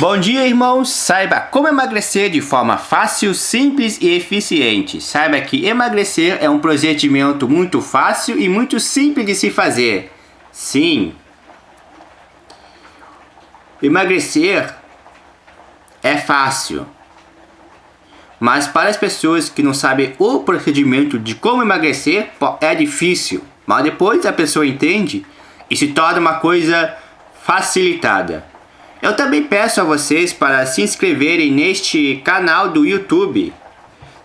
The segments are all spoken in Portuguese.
Bom dia, irmãos! Saiba como emagrecer de forma fácil, simples e eficiente. Saiba que emagrecer é um procedimento muito fácil e muito simples de se fazer. Sim, emagrecer é fácil. Mas para as pessoas que não sabem o procedimento de como emagrecer, é difícil. Mas depois a pessoa entende e se torna uma coisa facilitada. Eu também peço a vocês para se inscreverem neste canal do YouTube.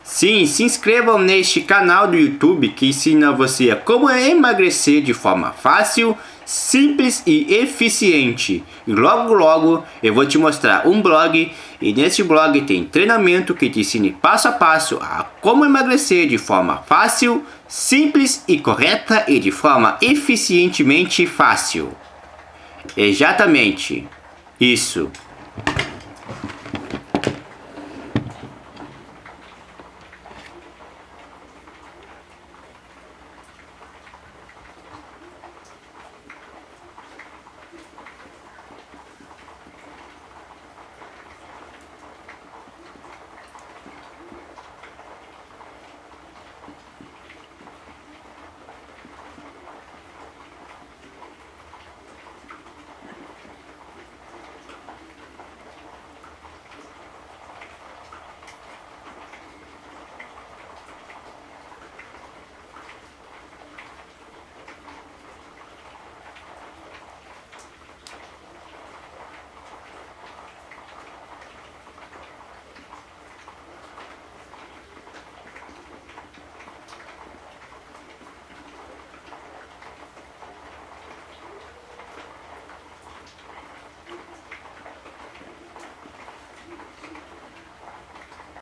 Sim, se inscrevam neste canal do YouTube que ensina você a como emagrecer de forma fácil, simples e eficiente. E logo logo eu vou te mostrar um blog e nesse blog tem treinamento que te ensina passo a passo a como emagrecer de forma fácil, simples e correta e de forma eficientemente fácil. Exatamente. Isso.